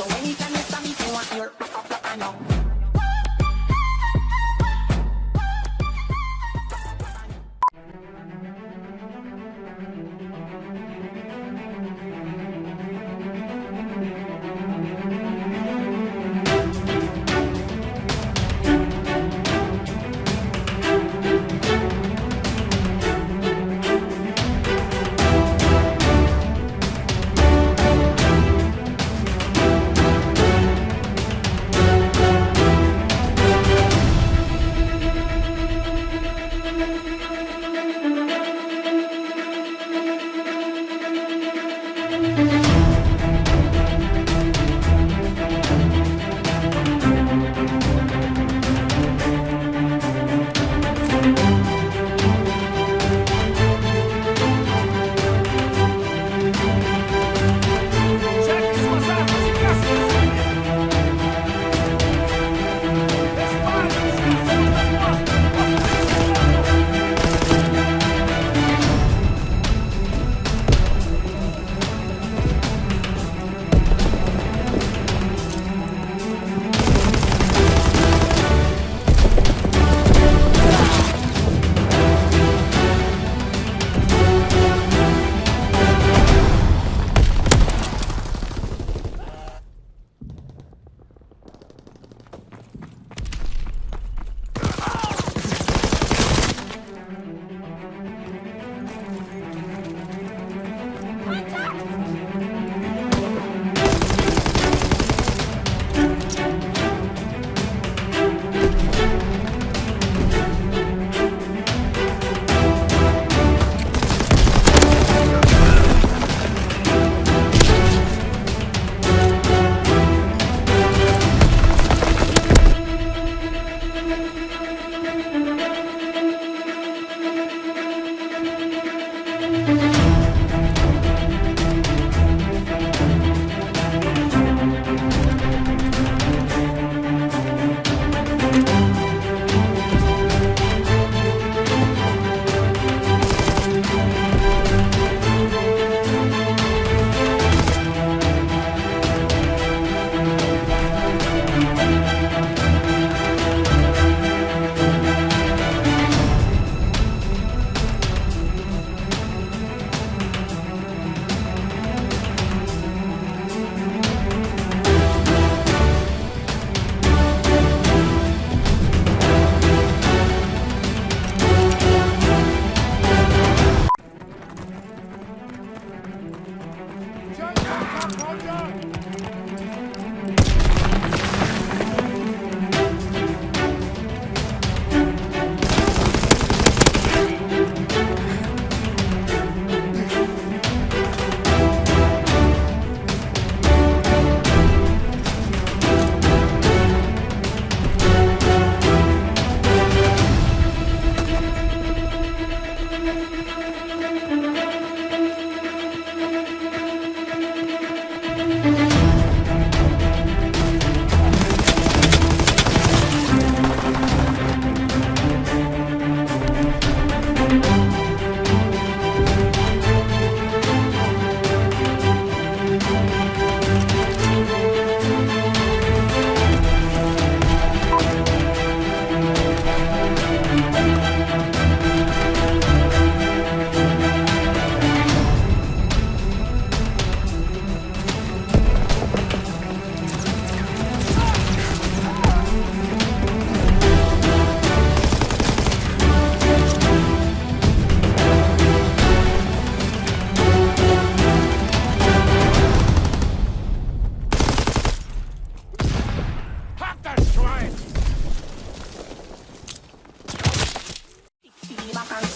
So anytime you stop me, you want your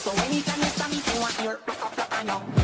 So anytime you stop me, you want your I know.